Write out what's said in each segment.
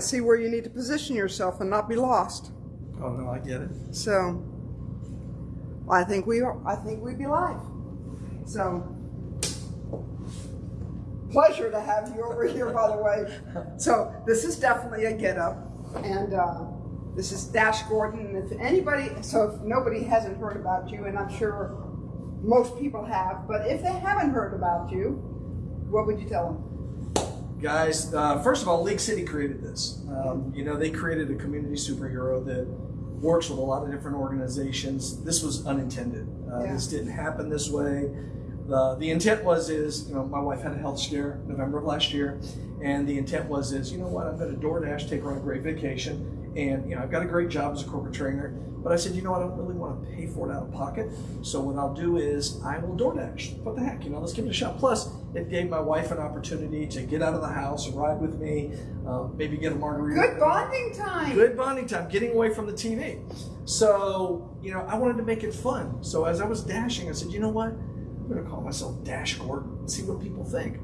see where you need to position yourself and not be lost. Oh no, I get it. So I think we are, I think we'd be live. So pleasure to have you over here, by the way. So this is definitely a get up, and uh, this is Dash Gordon. And if anybody, so if nobody hasn't heard about you, and I'm sure most people have, but if they haven't heard about you, what would you tell them? Guys, uh, first of all, League City created this. Um, you know, they created a community superhero that works with a lot of different organizations. This was unintended. Uh, Yeah. This didn't happen this way. The, the intent was is, you know, my wife had a health scare November of last year, and the intent was is, you know what, I'm going to DoorDash, take her on a great vacation, and you know, I've got a great job as a corporate trainer, but I said, you know, I don't really want to pay for it out of pocket, so what I'll do is I will DoorDash. What the heck, you know, let's give it a shot. Plus, it gave my wife an opportunity to get out of the house, ride with me, um, maybe get a margarita. Good bonding time. Good bonding time, getting away from the TV. So, you know, I wanted to make it fun. So as I was dashing, I said, you know what? I'm going to call myself Dash Gordon and see what people think.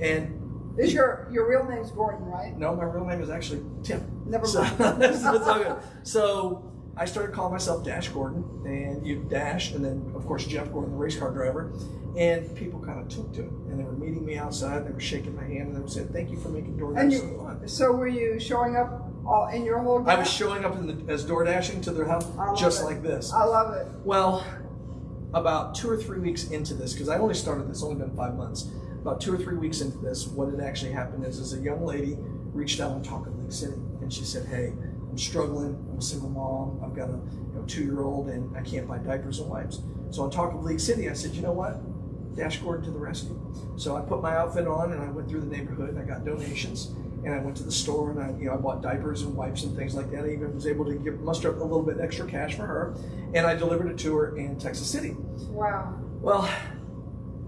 And Is your your real name's Gordon, right? no, my real name is actually Tim. Never So, mind. it's all good. So I started calling myself Dash Gordon, and you dash, and then of course Jeff Gordon, the race car driver, and people kind of took to it, and they were meeting me outside, and they were shaking my hand, and they were saying, "Thank you for making DoorDash And so you, fun." so were you showing up all in your whole? I was showing up in the, as door dashing to their house just it. like this. I love it. Well, about two or three weeks into this, because I only started this, only been five months. About two or three weeks into this, what had actually happened is, is a young lady reached out on Talk of Lake City, and she said, "Hey, I'm struggling. I'm a single mom. I've got a you know, two-year-old, and I can't buy diapers and wipes." So on Talk of Lake City, I said, "You know what? Dash Gordon to the rescue." So I put my outfit on, and I went through the neighborhood, and I got donations. And I went to the store and I, you know, I bought diapers and wipes and things like that. I even was able to give, muster up a little bit extra cash for her, and I delivered it to her in Texas City. Wow. Well,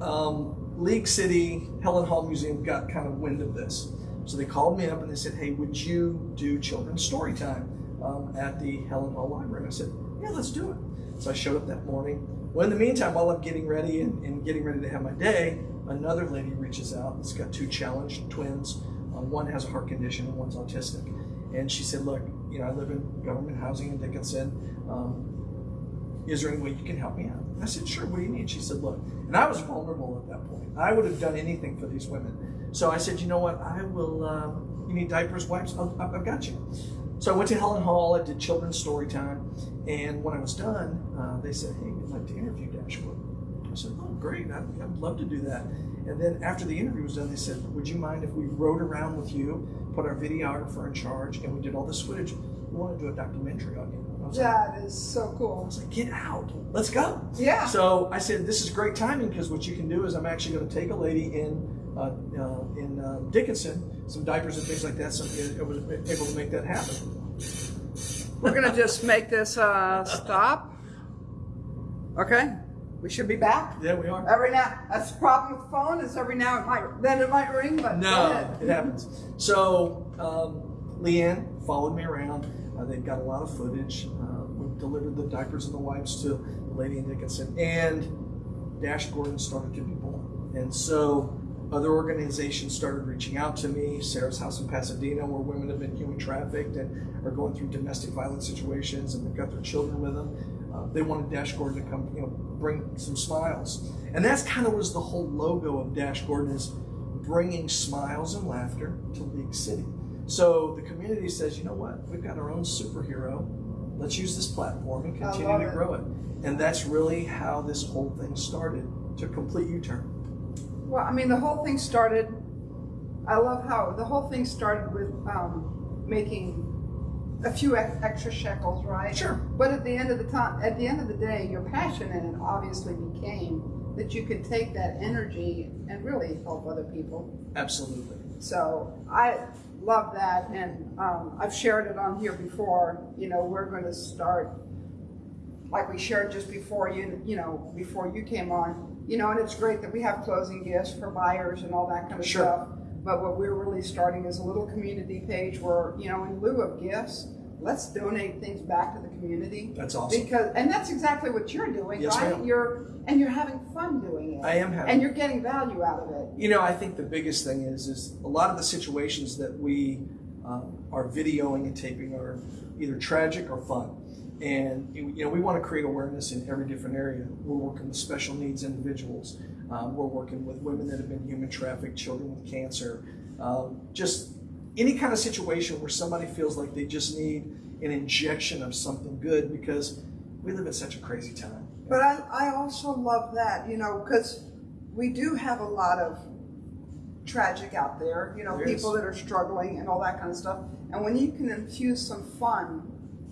um, League City Helen Hall Museum got kind of wind of this, so they called me up and they said, "Hey, would you do children's story time um, at the Helen Hall Library?" And I said, "Yeah, let's do it." So I showed up that morning. Well, in the meantime, while I'm getting ready and, and getting ready to have my day, another lady reaches out. It's got two challenged twins. Um, one has a heart condition and one's autistic. And she said, "Look, you know, I live in government housing in Dickinson. Um, is there any way you can help me out? I said, sure, what do you need? She said, look, and I was vulnerable at that point. I would have done anything for these women. So I said, you know what, I will, um, you need diapers, wipes? I've I've got you. So I went to Helen Hall, I did children's story time, and when I was done, uh, they said, hey, we'd like to interview Dashwood. I said, oh, great, I'd, I'd love to do that. And then after the interview was done, they said, would you mind if we rode around with you, put our videographer in charge, and we did all this footage? Want to do a documentary on you. I was like, That is so I cool. was like, get out, let's go. Yeah. So I said, this is great timing because what you can do is I'm actually going to take a lady in uh, uh, in uh, Dickinson, some diapers and things like that. So I was able to make that happen. We're gonna just make this uh, stop. Okay. We should be back. Yeah, we are. Every now, that's the problem with the phone. Is every now it might then it might ring, but No, it happens. So um, Leanne followed me around. Uh, they've got a lot of footage. Uh, we delivered the diapers and the wipes to lady in Dickinson, and Dash Gordon started to be born. And so other organizations started reaching out to me. Sarah's House in Pasadena, where women have been human trafficked and are going through domestic violence situations, and they've got their children with them. Uh, they wanted Dash Gordon to come, you know, bring some smiles, and that's kind of was the whole logo of Dash Gordon is bringing smiles and laughter to League City. So the community says, you know what, we've got our own superhero. Let's use this platform and continue to it. grow it. And that's really how this whole thing started to complete U-turn. Well, I mean, the whole thing started. I love how the whole thing started with um, making a few ex- extra shekels, right? Sure. But at the end of the time, at the end of the day, your passion in it obviously became that you could take that energy and really help other people. Absolutely. So I love that, and um, I've shared it on here before. You know, we're going to start like we shared just before you, you know, before you came on. You know, and it's great that we have closing gifts for buyers and all that kind of Sure. stuff. But what we're really starting is a little community page where, you know, in lieu of gifts, let's donate things back to the community. That's awesome. Because, and that's exactly what you're doing, Yes, right? You're and you're having fun doing it. I am having and you're getting value out of it. You know, I think the biggest thing is is a lot of the situations that we um, are videoing and taping are either tragic or fun. And you know, we want to create awareness in every different area. We're working with special needs individuals. Um, we're working with women that have been human trafficked, children with cancer, um, just any kind of situation where somebody feels like they just need an injection of something good because we live in such a crazy time. But I, I also love that, you know, because we do have a lot of tragic out there, you know, There people is. that are struggling and all that kind of stuff. And when you can infuse some fun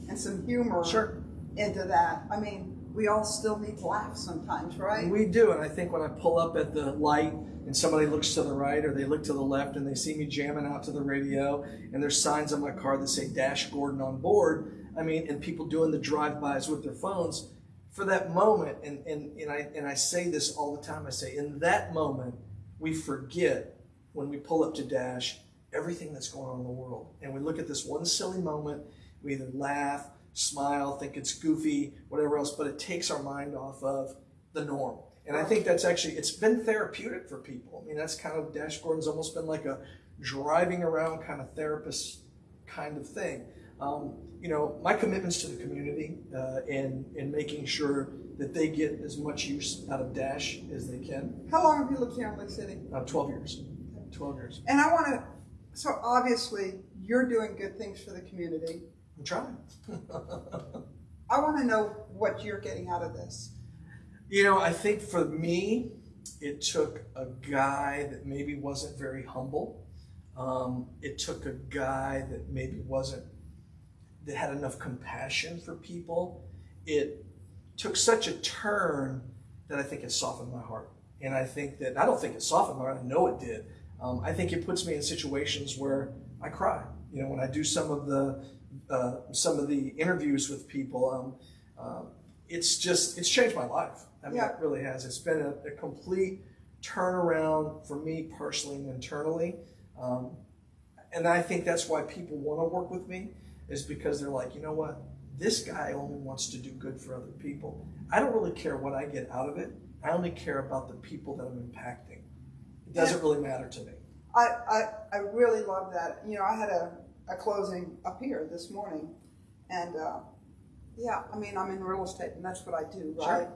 and some humor Sure. into that, I mean, we all still need to laugh sometimes, right? We do, and I think when I pull up at the light and somebody looks to the right or they look to the left and they see me jamming out to the radio and there's signs on my car that say Dash Gordon on board, I mean, and people doing the drive-bys with their phones, for that moment, and, and, and I and I say this all the time, I say, in that moment, we forget when we pull up to Dash everything that's going on in the world. And we look at this one silly moment, we either laugh, smile, think it's goofy, whatever else, but it takes our mind off of the norm. And I think that's actually it's been therapeutic for people. I mean, that's kind of Dash Gordon's almost been like a driving around kind of therapist kind of thing. Um, you know, my commitments to the community uh, and and making sure that they get as much use out of Dash as they can. How long have you lived here in Lake City? Uh, Twelve years. Twelve years. And I want to, so obviously you're doing good things for the community. I'm trying. I want to know what you're getting out of this. You know, I think for me, it took a guy that maybe wasn't very humble. Um, it took a guy that maybe wasn't, that had enough compassion for people. It took such a turn that I think it softened my heart. And I think that, I don't think it softened my heart, I know it did. Um, I think it puts me in situations where I cry. You know, when I do some of the, uh, some of the interviews with people, um, um, it's just, it's changed my life. I mean, Yeah. it really has. It's been a, a complete turnaround for me personally and internally. Um, and I think that's why people want to work with me is because they're like, you know what? This guy only wants to do good for other people. I don't really care what I get out of it. I only care about the people that I'm impacting. It doesn't really matter to me. I, I, I really love that. You know, I had a, a closing up here this morning, and uh, yeah, I mean, I'm in real estate, and that's what I do, right? Sure.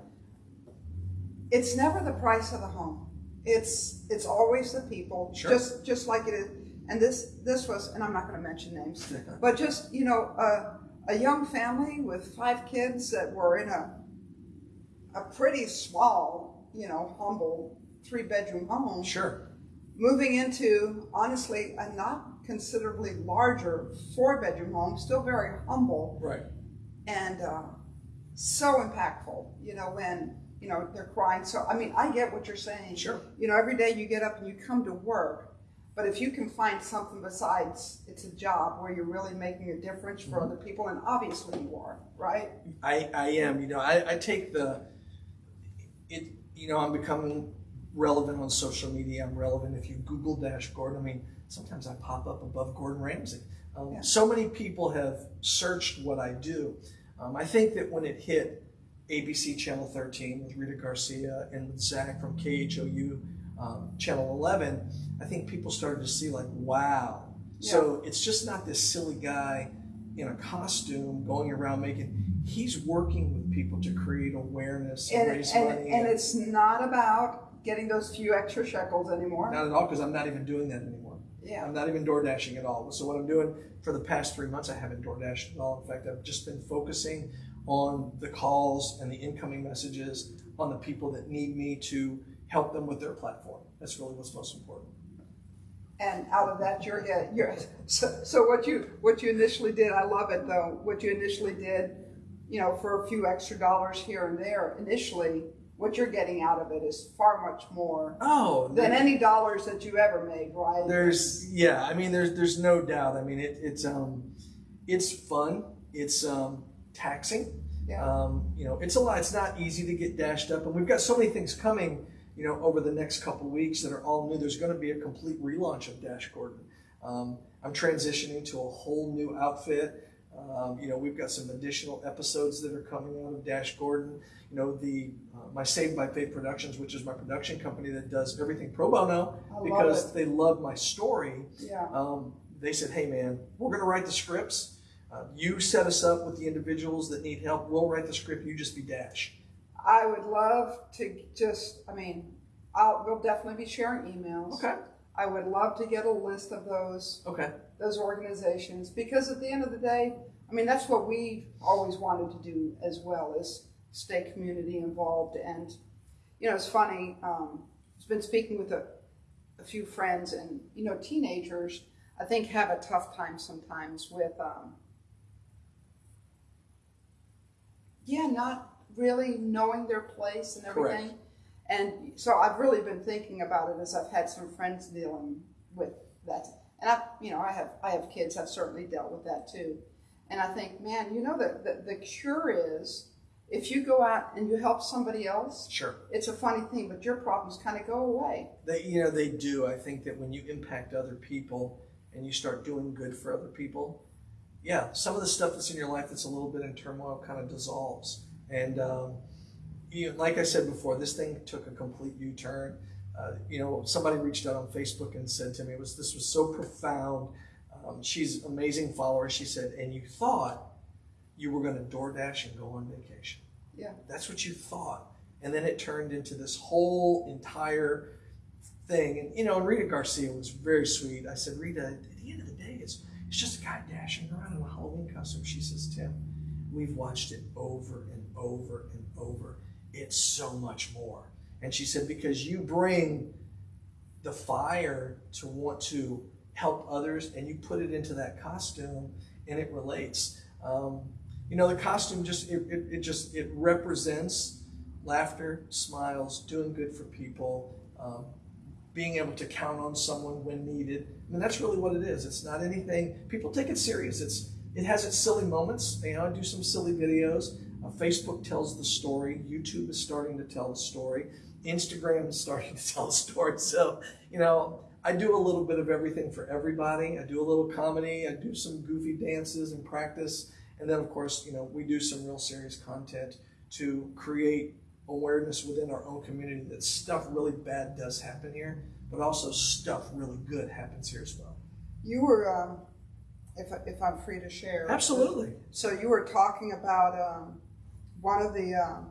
It's never the price of the home. It's it's always the people, Sure. just just like it is. And this this was, and I'm not going to mention names, but just you know, uh, a young family with five kids that were in a a pretty small, you know, humble three bedroom home Sure. moving into honestly a not considerably larger four bedroom home, still very humble Right. And uh, so impactful. You know when you know they're crying. So I mean, I get what you're saying. Sure. You know, every day you get up and you come to work, but if you can find something besides it's a job where you're really making a difference for other people, and obviously you are, right? I, I am. You know, I, I take the it. You know, I'm becoming relevant on social media. I'm relevant if you Google Dash Gordon. I mean, sometimes I pop up above Gordon Ramsay. Um, Yeah. So many people have searched what I do. Um, I think that when it hit ABC Channel 13 with Rita Garcia and with Zach from KHOU um, Channel 11, I think people started to see like, wow. So it's just not this silly guy in a costume going around making. He's working with people to create awareness and, And raise and, money. and it's not about getting those few extra shekels anymore. not at all because I'm not even doing that anymore. Yeah. I'm not even door dashing at all. So what I'm doing for the past three months, I haven't door dashed at all. In fact, I've just been focusing on the calls and the incoming messages on the people that need me to help them with their platform. That's really what's most important. and out of that you're yeah, you're so, so what you what you initially did i love it though what you initially did you know for a few extra dollars here and there initially what you're getting out of it is far much more Oh, than any dollars that you ever made right There's yeah, I mean there's there's no doubt. I mean it, it's um it's fun. It's um taxing. Yeah. Um, you know, it's a lot. It's not easy to get dashed up, and we've got so many things coming. You know, over the next couple weeks that are all new. There's going to be a complete relaunch of Dash Gordon. Um, I'm transitioning to a whole new outfit. Um, you know, we've got some additional episodes that are coming out of Dash Gordon. You know, the uh, my Saved by Faith Productions, which is my production company that does everything pro bono love because it. they love my story. yeah Um, they said, "Hey, man, we're going to write the scripts. Uh, you set us up with the individuals that need help. We'll write the script. You just be Dash." I would love to just, I mean, I'll, we'll definitely be sharing emails. Okay. I would love to get a list of those Okay. those organizations because at the end of the day, I mean that's what we've always wanted to do as well is stay community involved and you know it's funny. Um, I've been speaking with a, a few friends and you know teenagers I think have a tough time sometimes with um, yeah not really knowing their place and Correct. And so I've really been thinking about it as I've had some friends dealing with that. And I, you know, I have I have kids. I've certainly dealt with that too. And I think, man, you know, the the, the cure is if you go out and you help somebody else. Sure. It's a funny thing, but your problems kind of go away. They, you know, they do. I think that when you impact other people and you start doing good for other people, yeah, some of the stuff that's in your life that's a little bit in turmoil kind of dissolves. And um, you know, like I said before, this thing took a complete U-turn. Uh, you know, somebody reached out on Facebook and said to me, "It was this was so profound." Um, she's amazing follower. She said, "And you thought you were going to DoorDash and go on vacation." Yeah. That's what you thought. And then it turned into this whole entire thing. And, you know, and Rita Garcia was very sweet. I said, Rita, at the end of the day, it's, it's just a guy dashing around in a Halloween costume. She says, Tim, we've watched it over and over and over. It's so much more. And she said, because you bring the fire to want to help others and you put it into that costume and it relates. Um, you know, the costume just, it, it, it just, it represents laughter, smiles, doing good for people, um, being able to count on someone when needed. I mean, that's really what it is. It's not anything, people take it serious. It's, it has its silly moments. You know, I do some silly videos. Uh, Facebook tells the story. YouTube is starting to tell the story. Instagram is starting to tell the story. So, you know, I do a little bit of everything for everybody. I do a little comedy. I do some goofy dances and practice. And then, of course, you know, we do some real serious content to create awareness within our own community that stuff really bad does happen here, but also stuff really good happens here as well. You were, um, if if I'm free to share. Absolutely. So you were talking about um, one of the um,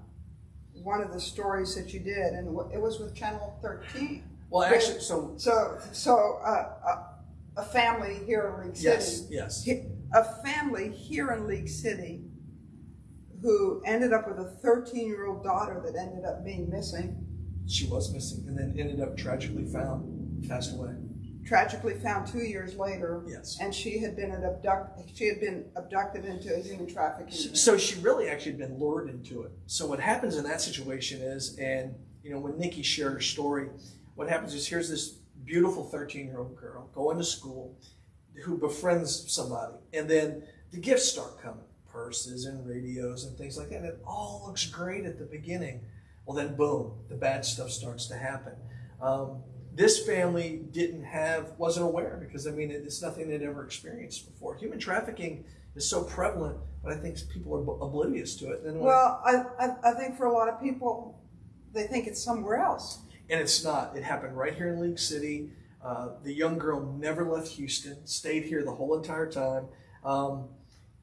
one of the stories that you did, and it was with Channel 13. Well, actually, so So so uh, a, a family here in League City. yes, yes. A family here in League City who ended up with a 13 year old daughter that ended up being missing, She was missing and then ended up tragically found, passed away. Tragically found two years later. Yes. And she had been an abduct. She had been abducted into a human trafficking. So she really actually had been lured into it. So what happens in that situation is, and you know, when Nikki shared her story, what happens is here's this beautiful 13 year old girl going to school who befriends somebody, and then the gifts start coming purses and radios and things like that. And it all looks great at the beginning. Well, then, boom, the bad stuff starts to happen. Um, this family didn't have, wasn't aware because I mean, it's nothing they'd ever experienced before. Human trafficking is so prevalent, but I think people are oblivious to it. Well, I, I, I think for a lot of people, they think it's somewhere else. and it's not. It happened right here in League City. Uh, the young girl never left Houston, stayed here the whole entire time. Um,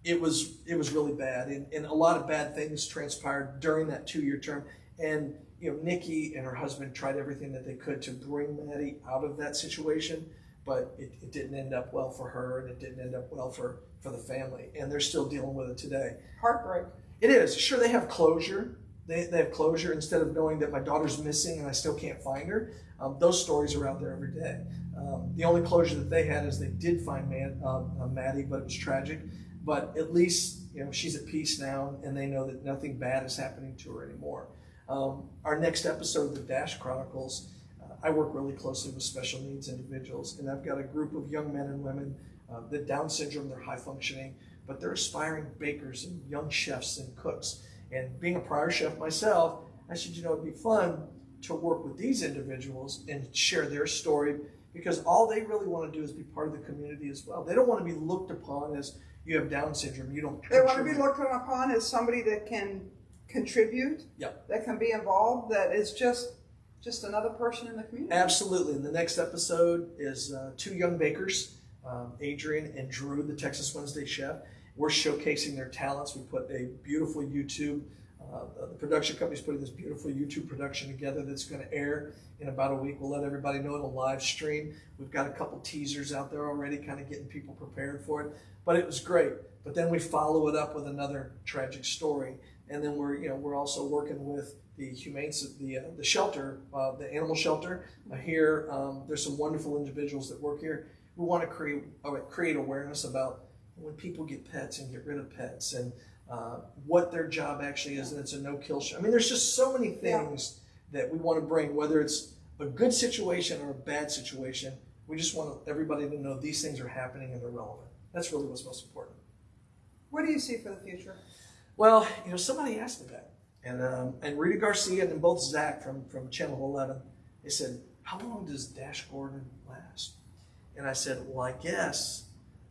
it was it was really bad, and, and a lot of bad things transpired during that two year term. And you know, Nikki and her husband tried everything that they could to bring Maddie out of that situation, but it, it didn't end up well for her, and it didn't end up well for for the family, and they're still dealing with it today. Heartbreak. It is. Sure, they have closure. They, they have closure instead of knowing that my daughter's missing and I still can't find her. Um, those stories are out there every day. Um, the only closure that they had is they did find Man, um, uh, Maddie, but it was tragic. But at least you know she's at peace now, and they know that nothing bad is happening to her anymore. Um, our next episode of the Dash Chronicles, uh, I work really closely with special needs individuals, and I've got a group of young men and women. Uh, the Down syndrome, they're high functioning, but they're aspiring bakers and young chefs and cooks. And being a prior chef myself, I said, you know, it'd be fun to work with these individuals and share their story because all they really want to do is be part of the community as well. They don't want to be looked upon as you have Down syndrome, you don't. They want to be looked upon as somebody that can contribute, Yep. that can be involved, that is just just another person in the community. Absolutely. And the next episode is uh, two young bakers. um, Adrian and Drew, the Texas Wednesday chef. We're showcasing their talents. We put a beautiful YouTube. Uh, the production company's putting this beautiful YouTube production together that's going to air in about a week. We'll let everybody know it'll live stream. We've got a couple teasers out there already, kind of getting people prepared for it. But it was great. But then we follow it up with another tragic story, and then we're you know we're also working with the humane the uh, the shelter, uh, the animal shelter uh, here. Um, there's some wonderful individuals that work here. We want to create uh, create awareness about when people get pets and get rid of pets and uh, what their job actually is, and it's a no-kill show. I mean, there's just so many things yeah. that we want to bring, whether it's a good situation or a bad situation. We just want everybody to know these things are happening and they're relevant. That's really what's most important. What do you see for the future? Well, you know, somebody asked me that, and um, and Rita Garcia and both Zach from from Channel Eleven, they said, "How long does Dash Gordon last?" And I said, "Well, I guess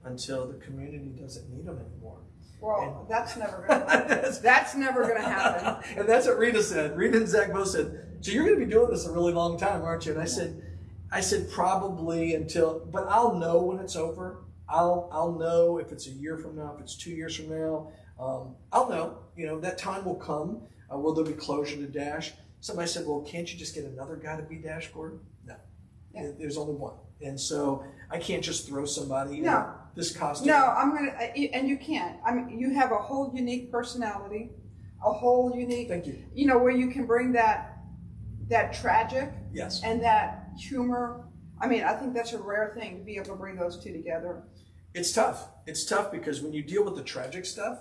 until the community doesn't need them anymore." Well, and, that's never gonna that's never gonna happen. and that's what Rita said. Rita and Zach both said, "So you're gonna be doing this a really long time, aren't you?" And I said, "I said probably until, but I'll know when it's over. I'll I'll know if it's a year from now, if it's two years from now. Um, I'll know. You know that time will come. Uh, will there be closure to Dash? Somebody said, "Well, can't you just get another guy to be Dash Gordon?" No, yeah. there's only one, and so I can't just throw somebody. No this costume? No, I'm gonna, and you can't. I mean, you have a whole unique personality, a whole unique. Thank you. You know where you can bring that, that tragic. Yes. And that humor. I mean, I think that's a rare thing to be able to bring those two together. It's tough. It's tough because when you deal with the tragic stuff,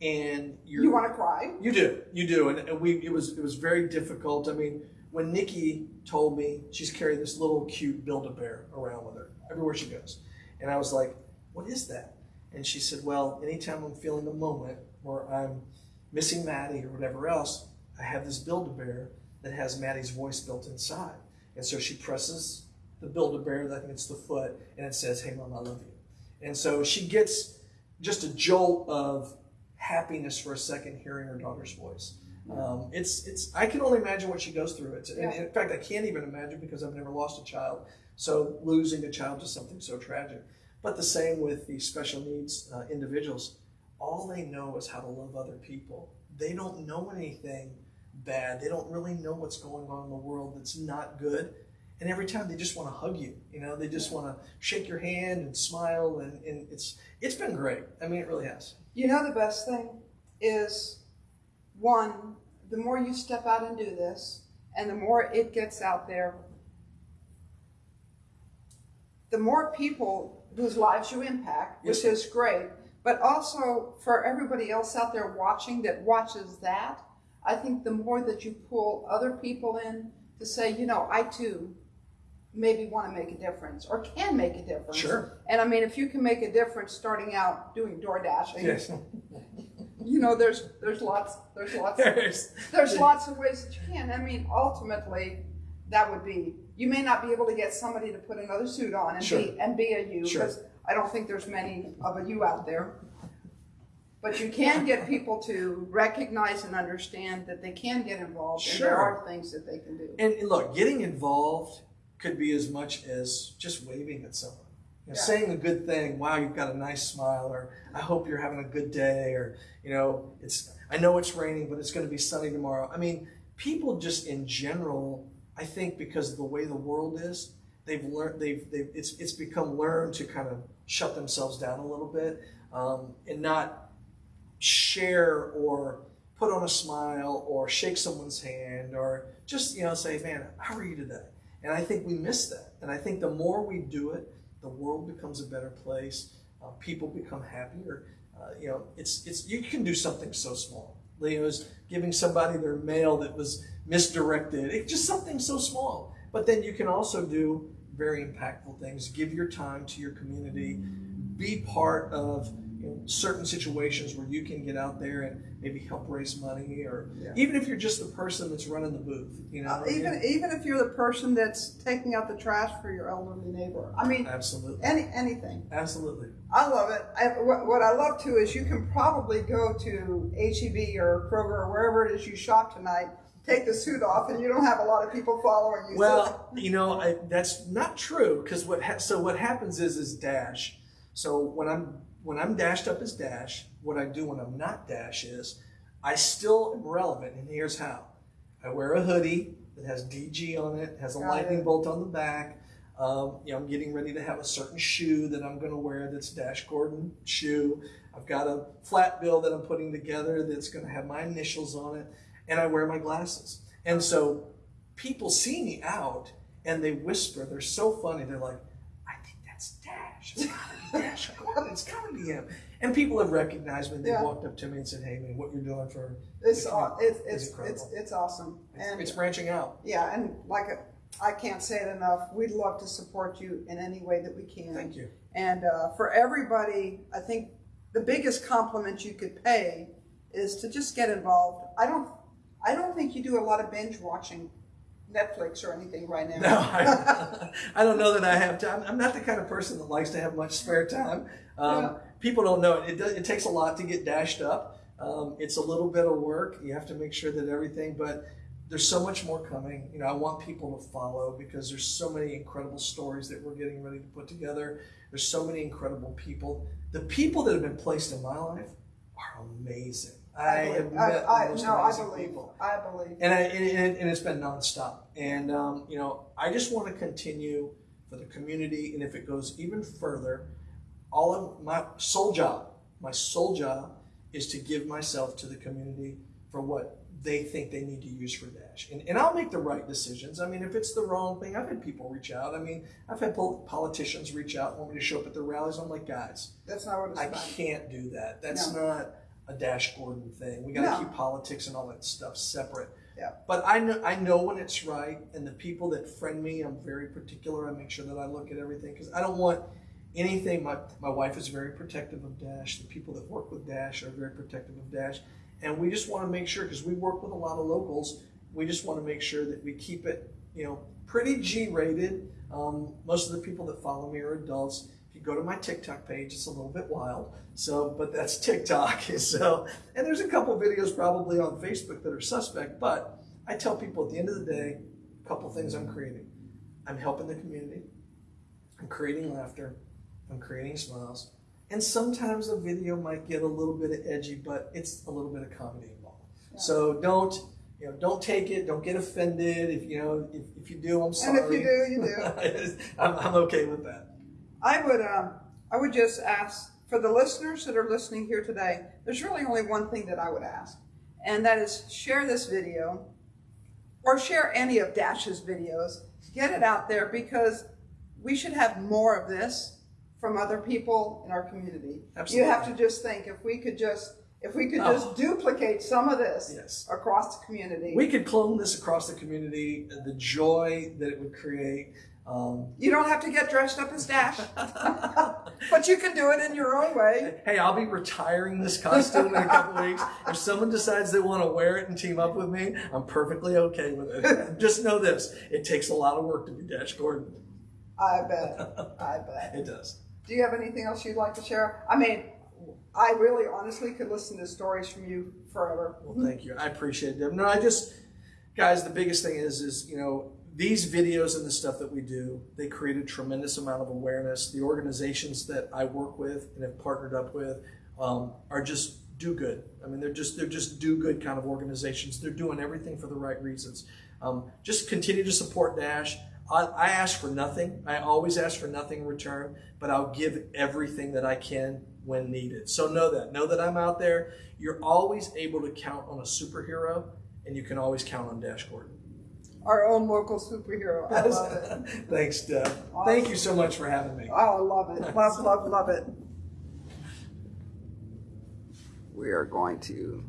and you you want to cry. You do, you do, and, and we it was it was very difficult. I mean, when Nikki told me she's carrying this little cute Build a Bear around with her everywhere she goes, and I was like, what is that? And she said, Well, anytime I'm feeling a moment where I'm missing Maddie or whatever else, I have this Build a Bear that has Maddie's voice built inside. And so she presses the Build a Bear, I think it's the foot, and it says, Hey, Mom, I love you. And so she gets just a jolt of happiness for a second hearing her daughter's voice. Um, it's it's I can only imagine what she goes through. It's yeah. in fact I can't even imagine because I've never lost a child. So losing a child to something so tragic. But the same with the special needs uh, individuals. All they know is how to love other people. They don't know anything bad. They don't really know what's going on in the world that's not good. And every time they just want to hug you, you know, they just want to shake your hand and smile, and, and it's it's been great. I mean, it really has. You know, the best thing is one, the more you step out and do this, and the more it gets out there, the more people whose lives you impact, which yes. is great. But also for everybody else out there watching that watches that, I think the more that you pull other people in to say, you know, I too maybe want to make a difference or can make a difference. Sure. And I mean, if you can make a difference starting out doing door dashing, yes. you know, there's there's lots there's lots there's, there's lots of ways that you can. I mean, ultimately, that would be you may not be able to get somebody to put another suit on and sure. be and be a you sure. because I don't think there's many of a you out there. But you can get people to recognize and understand that they can get involved sure. and there are things that they can do. And look, getting involved could be as much as just waving at someone. You know, yeah. saying a good thing, wow, you've got a nice smile, or I hope you're having a good day, or you know, it's I know it's raining, but it's going to be sunny tomorrow. I mean, people just in general I think because of the way the world is, they've learned they've, they've it's it's become learned to kind of shut themselves down a little bit um, and not share or put on a smile or shake someone's hand or just you know say man how are you today and i think we miss that and i think the more we do it the world becomes a better place uh, people become happier uh, you know it's it's you can do something so small is giving somebody their mail that was misdirected. It's just something so small. But then you can also do very impactful things. Give your time to your community. Be part of you know, certain situations where you can get out there and maybe help raise money, or yeah. even if you're just the person that's running the booth, you know. Uh, even yeah. even if you're the person that's taking out the trash for your elderly neighbor. I mean, absolutely. Any anything. Absolutely. I love it. I, what, what I love too is you can probably go to HEB or Kroger or wherever it is you shop tonight take the suit off and you don't have a lot of people following you. Well, you know, I, that's not true because what ha- so what happens is is dash. So when I'm when I'm dashed up as dash, what I do when I'm not dash is I still am relevant, and here's how: I wear a hoodie that has DG on it, has a Got lightning it. bolt on the back. Um, you know, I'm getting ready to have a certain shoe that I'm going to wear that's Dash Gordon shoe. I've got a flat bill that I'm putting together that's going to have my initials on it, and I wear my glasses. And so people see me out and they whisper. They're so funny. They're like, "I think that's Dash. It's gotta be It's gotta be him." And people have recognized me. They Yeah. walked up to me and said, "Hey, man, what you're doing for it's, aw- it's, it's, it's, it's awesome. And it's branching out." yeah, and like I can't say it enough, we'd love to support you in any way that we can. Thank you. And uh, for everybody, I think the biggest compliment you could pay is to just get involved. I don't, I don't think you do a lot of binge watching Netflix or anything right now. No, I, I don't know that I have time. I'm not the kind of person that likes to have much spare time. Um, Yeah. People don't know it. It, does, it takes a lot to get dashed up. Um, it's a little bit of work. You have to make sure that everything, but there's so much more coming. You know, I want people to follow because there's so many incredible stories that we're getting ready to put together. There's so many incredible people. The people that have been placed in my life are amazing. I, have believe- met I, the most no, I believe. people I believe. and, I, and, and it's been nonstop. And um, you know, I just want to continue for the community, and if it goes even further, all of my sole job, my sole job, is to give myself to the community for what they think they need to use for Dash, and, and I'll make the right decisions. I mean, if it's the wrong thing, I've had people reach out. I mean, I've had politicians reach out, want me to show up at their rallies. I'm like, guys, That's not what it's I about. can't do that. That's No. not a Dash Gordon thing. We got to No. keep politics and all that stuff separate. Yeah. But I know I know when it's right, and the people that friend me, I'm very particular. I make sure that I look at everything because I don't want anything. My my wife is very protective of Dash. The people that work with Dash are very protective of Dash, and we just want to make sure because we work with a lot of locals. We just want to make sure that we keep it, you know, pretty G-rated. Um, most of the people that follow me are adults. If you go to my TikTok page, it's a little bit wild. So, but that's TikTok. So, and there's a couple videos probably on Facebook that are suspect. But I tell people at the end of the day, a couple things I'm creating. I'm helping the community. I'm creating laughter. I'm creating smiles. And sometimes a video might get a little bit of edgy, but it's a little bit of comedy involved. So don't, you know, don't take it. Don't get offended. If you know, if, if you do, I'm sorry. And if you do, you do. I'm, I'm okay with that. I would, um, I would just ask for the listeners that are listening here today. There's really only one thing that I would ask, and that is share this video, or share any of Dash's videos. Get it out there because we should have more of this from other people in our community. Absolutely. You have to just think if we could just if we could just Oh. duplicate some of this Yes. across the community. We could clone this across the community. The joy that it would create. Um, you don't have to get dressed up as Dash, but you can do it in your own way. Hey, I'll be retiring this costume in a couple weeks. If someone decides they want to wear it and team up with me, I'm perfectly okay with it. Just know this: it takes a lot of work to be Dash Gordon. I bet. I bet. It does. Do you have anything else you'd like to share? I mean, I really honestly could listen to stories from you forever. Well, thank you. I appreciate them. No, I just, guys, the biggest thing is, is you know, these videos and the stuff that we do, they create a tremendous amount of awareness. The organizations that I work with and have partnered up with um, are just do good. I mean, they're just they're just do good kind of organizations. They're doing everything for the right reasons. Um, just continue to support Dash. I, I ask for nothing. I always ask for nothing in return, but I'll give everything that I can when needed. So know that. Know that I'm out there. You're always able to count on a superhero, and you can always count on Dash Gordon. Our own local superhero. I love it. Thanks, Deb. Thank you so much for having me. Oh, I love it. Love, love, love it. We are going to